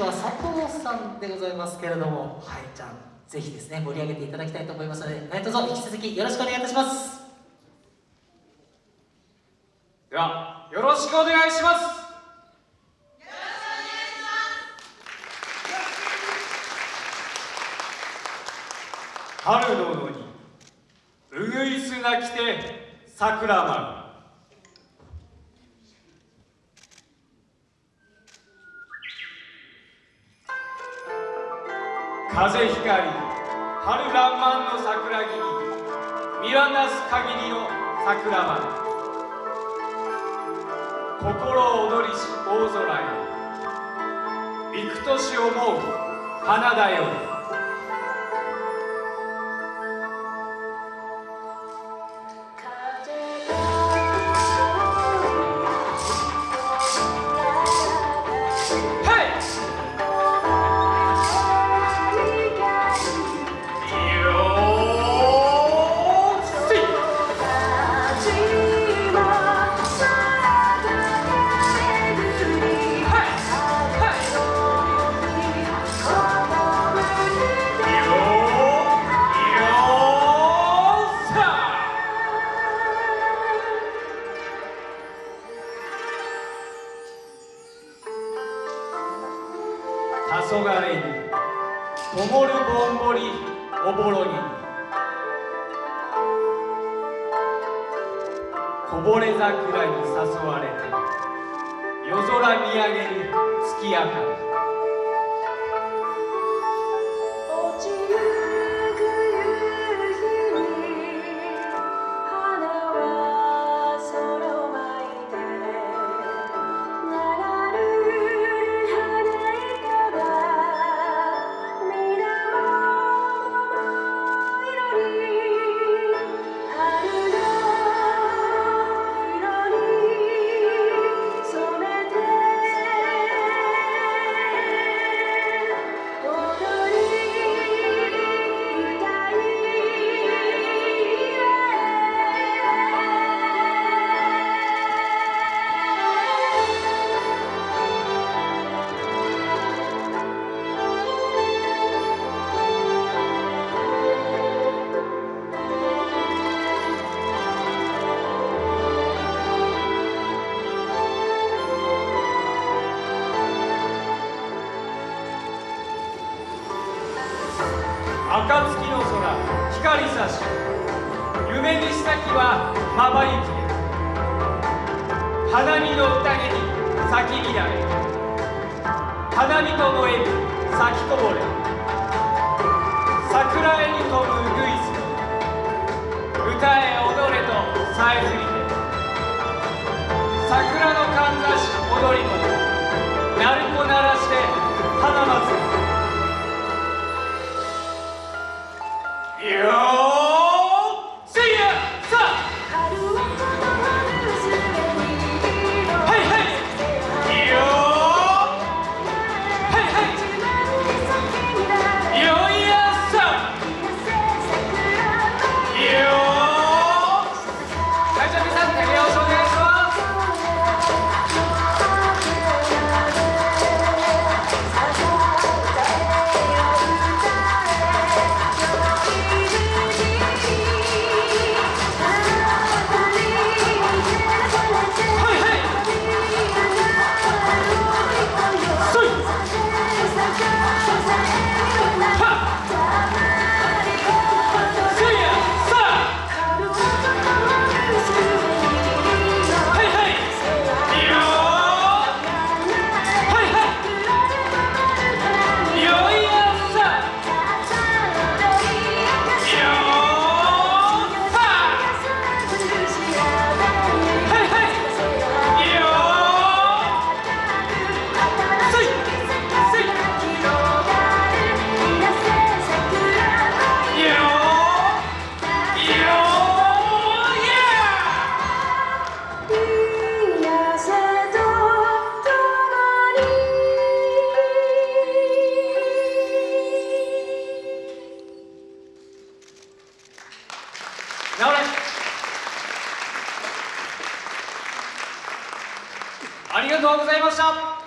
は佐藤さんでございますけれどもはいじゃあぜひですね盛り上げていただきたいと思いますので何卒引き続きよろしくお願いいたします。ではよろしくお願いします。春の野にうぐいす。が来て桜舞う風光春らんまんの桜木に見渡す限りの桜花心躍りし大空へ。幾年思う花だよ黄昏に灯るぼんぼりおぼろに。こぼれ桜に誘われて夜空見上げる月明かり。暁の空光さし。夢見したきはまばゆき花見の宴に咲き乱れ。花見と燃える咲きこぼれ。桜絵に飛ぶウグイス歌え踊れとさえずりて。桜のかんざし踊り子 all ありがとうございました。